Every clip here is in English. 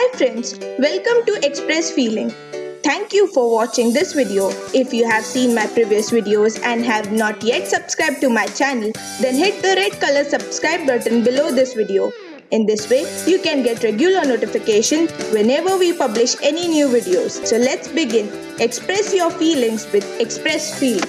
Hi friends, welcome to Express Feeling. Thank you for watching this video. If you have seen my previous videos and have not yet subscribed to my channel, then hit the red color subscribe button below this video. In this way, you can get regular notification whenever we publish any new videos. So let's begin. Express your feelings with Express Feel.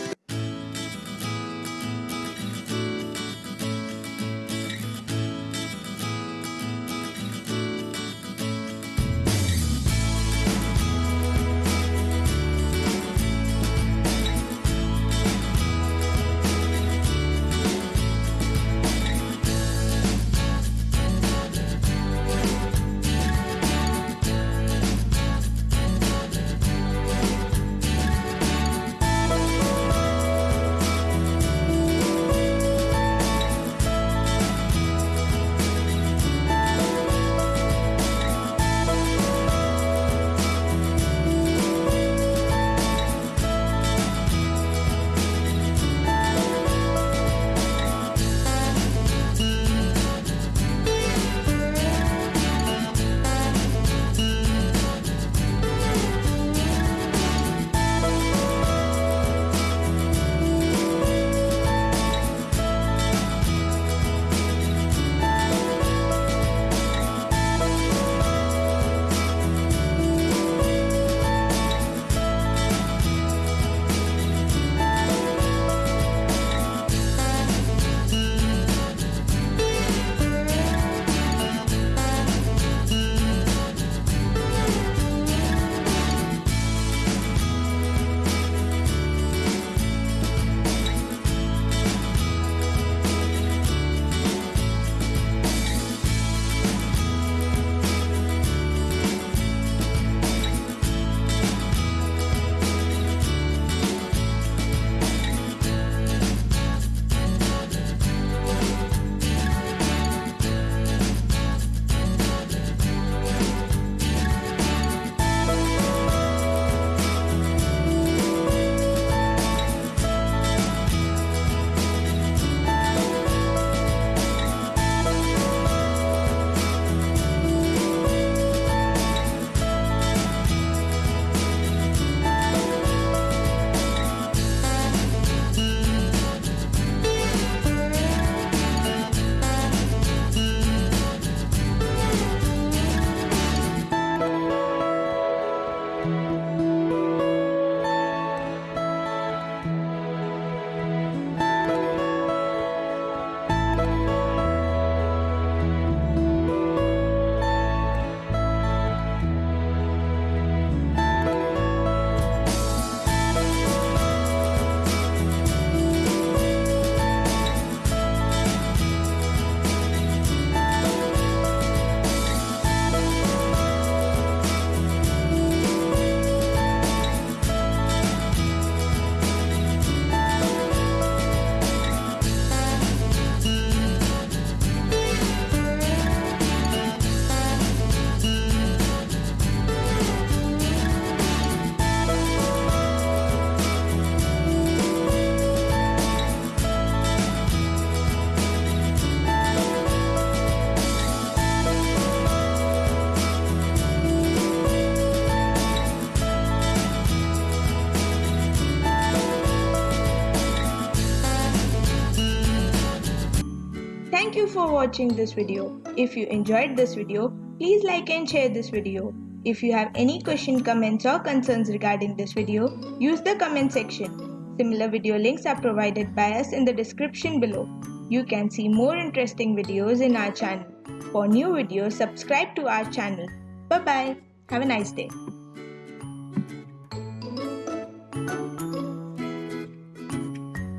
Thank you for watching this video. If you enjoyed this video, please like and share this video. If you have any question, comments or concerns regarding this video, use the comment section. Similar video links are provided by us in the description below. You can see more interesting videos in our channel. For new videos, subscribe to our channel. Bye bye. Have a nice day.